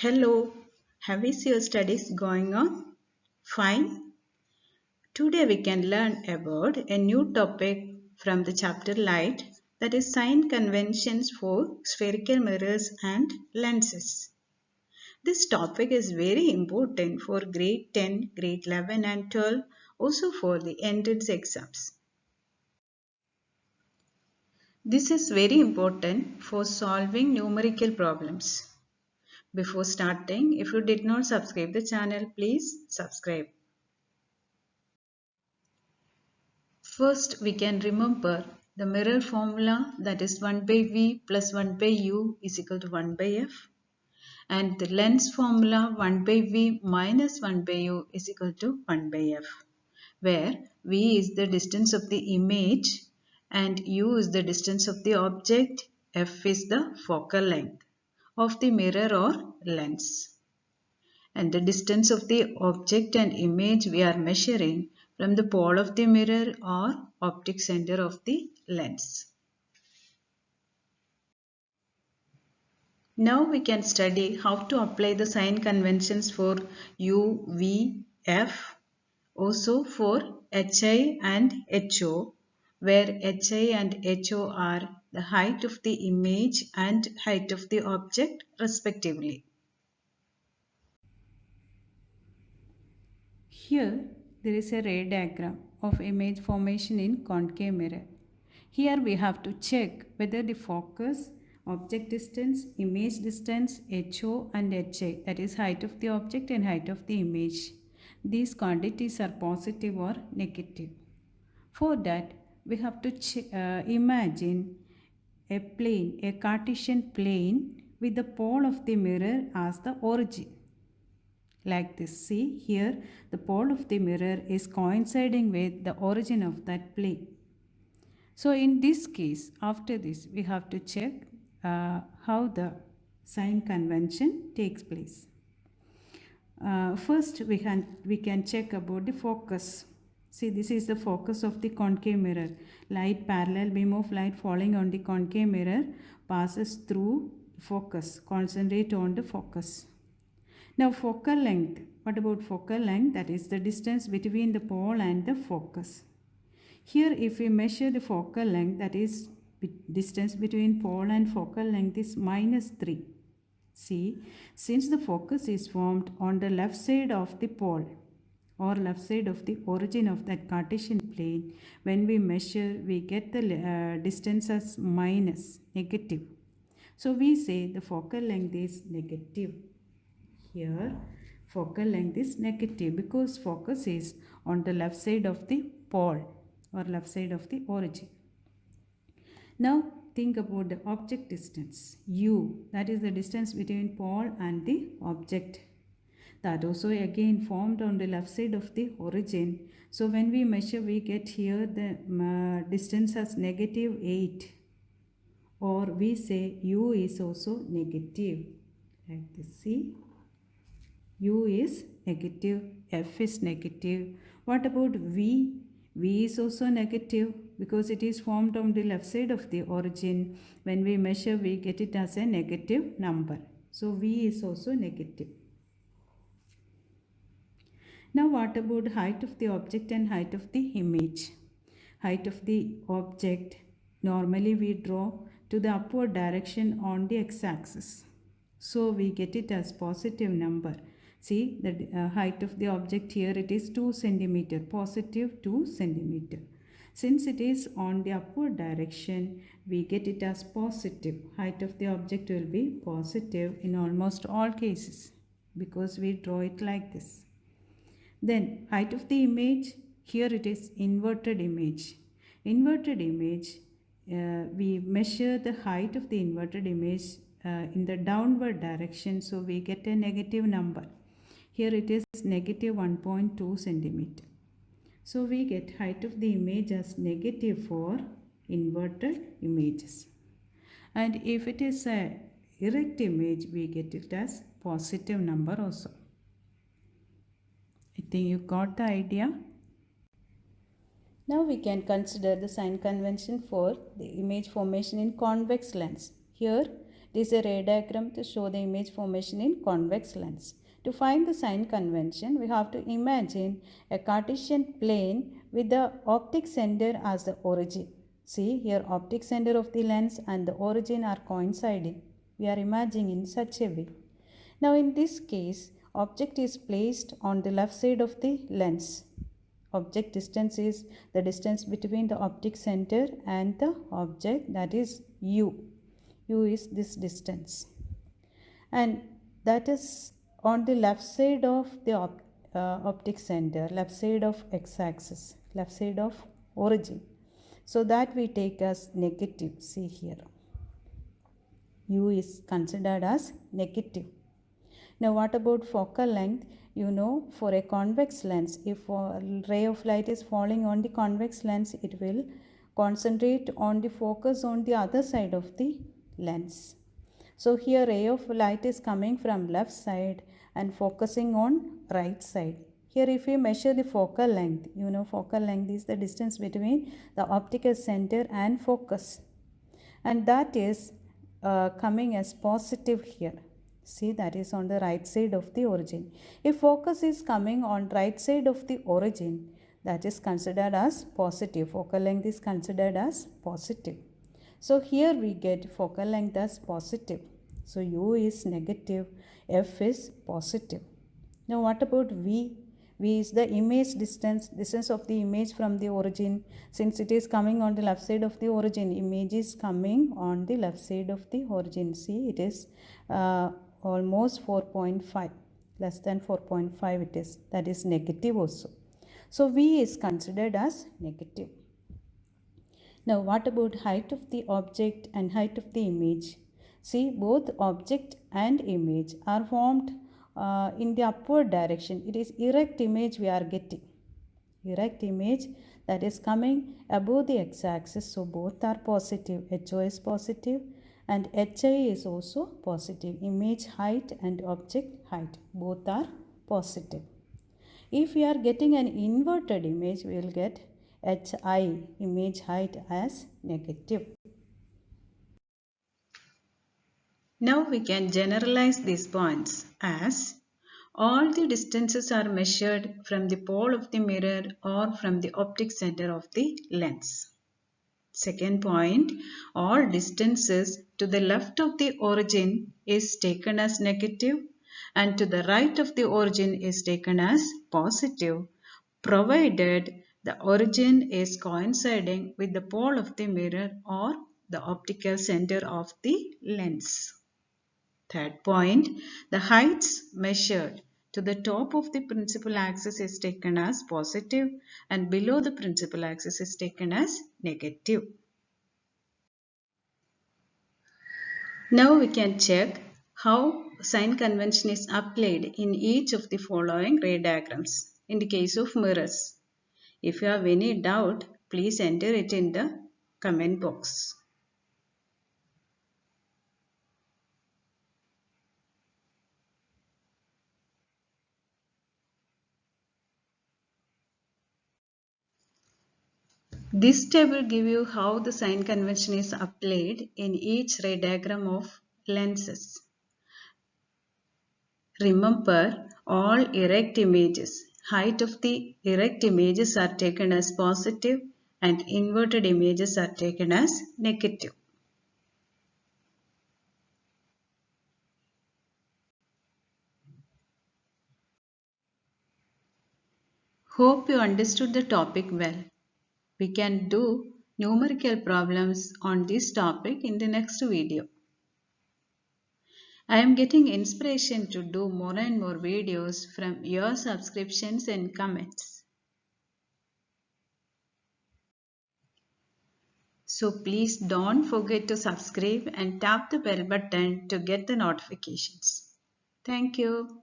Hello, how is your studies going on? Fine. Today we can learn about a new topic from the chapter Light that is sign conventions for spherical mirrors and lenses. This topic is very important for grade 10, grade 11 and 12 also for the entrance exams. This is very important for solving numerical problems. Before starting, if you did not subscribe the channel, please subscribe. First, we can remember the mirror formula that is 1 by V plus 1 by U is equal to 1 by F. And the lens formula 1 by V minus 1 by U is equal to 1 by F where V is the distance of the image and U is the distance of the object, F is the focal length of the mirror or lens. And the distance of the object and image we are measuring from the pole of the mirror or optic center of the lens. Now we can study how to apply the sign conventions for U, V, F, also for HI and HO where HI and HO are the height of the image and height of the object respectively. Here there is a ray diagram of image formation in concave mirror. Here we have to check whether the focus, object distance, image distance, HO and HI that is height of the object and height of the image. These quantities are positive or negative. For that we have to uh, imagine a plane, a Cartesian plane with the pole of the mirror as the origin. Like this, see here the pole of the mirror is coinciding with the origin of that plane. So in this case, after this, we have to check uh, how the sign convention takes place. Uh, first, we can, we can check about the focus. See, this is the focus of the concave mirror. Light, parallel beam of light falling on the concave mirror passes through focus. Concentrate on the focus. Now, focal length. What about focal length? That is the distance between the pole and the focus. Here, if we measure the focal length, that is distance between pole and focal length is minus 3. See, since the focus is formed on the left side of the pole, or left side of the origin of that Cartesian plane, when we measure, we get the uh, distance as minus, negative. So we say the focal length is negative. Here, focal length is negative because focus is on the left side of the pole or left side of the origin. Now think about the object distance u that is the distance between pole and the object that also again formed on the left side of the origin. So when we measure we get here the uh, distance as negative 8 or we say u is also negative. Like this see? U is negative f is negative. What about v? V is also negative because it is formed on the left side of the origin. When we measure we get it as a negative number. So v is also negative now what about height of the object and height of the image? Height of the object normally we draw to the upward direction on the x-axis. So we get it as positive number. See the uh, height of the object here it is 2 centimeter, positive 2 centimeter. Since it is on the upward direction, we get it as positive. Height of the object will be positive in almost all cases because we draw it like this. Then height of the image, here it is inverted image. Inverted image, uh, we measure the height of the inverted image uh, in the downward direction. So we get a negative number. Here it is negative 1.2 centimeter. So we get height of the image as negative for inverted images. And if it is a erect image, we get it as positive number also. I think you got the idea. Now we can consider the sign convention for the image formation in convex lens. Here It is a ray diagram to show the image formation in convex lens. To find the sign convention, we have to imagine a Cartesian plane with the optic center as the origin. See here optic center of the lens and the origin are coinciding. We are imagining in such a way. Now in this case, object is placed on the left side of the lens. Object distance is the distance between the optic center and the object that is u. u is this distance. And that is on the left side of the op uh, optic center, left side of x-axis, left side of origin. So that we take as negative, see here. u is considered as negative. Now what about focal length? You know for a convex lens, if a ray of light is falling on the convex lens, it will concentrate on the focus on the other side of the lens. So here ray of light is coming from left side and focusing on right side. Here if we measure the focal length, you know focal length is the distance between the optical center and focus. And that is uh, coming as positive here. See that is on the right side of the origin. If focus is coming on right side of the origin, that is considered as positive. Focal length is considered as positive. So here we get focal length as positive. So U is negative, F is positive. Now what about V? V is the image distance, distance of the image from the origin. Since it is coming on the left side of the origin, image is coming on the left side of the origin. See, it is uh, almost 4.5, less than 4.5 it is. That is negative also. So V is considered as negative. Now what about height of the object and height of the image? See both object and image are formed uh, in the upward direction. It is erect image we are getting. Erect image that is coming above the x-axis. So both are positive. HO is positive and HI is also positive. Image height and object height both are positive. If we are getting an inverted image, we will get HI image height as negative. Now we can generalize these points as all the distances are measured from the pole of the mirror or from the optic center of the lens. Second point, all distances to the left of the origin is taken as negative and to the right of the origin is taken as positive provided the origin is coinciding with the pole of the mirror or the optical center of the lens. Third point, the heights measured to the top of the principal axis is taken as positive and below the principal axis is taken as negative. Now we can check how sign convention is applied in each of the following ray diagrams in the case of mirrors. If you have any doubt, please enter it in the comment box. This table give you how the sign convention is applied in each ray diagram of lenses. Remember all erect images height of the erect images are taken as positive and inverted images are taken as negative. Hope you understood the topic well. We can do numerical problems on this topic in the next video. I am getting inspiration to do more and more videos from your subscriptions and comments. So please don't forget to subscribe and tap the bell button to get the notifications. Thank you.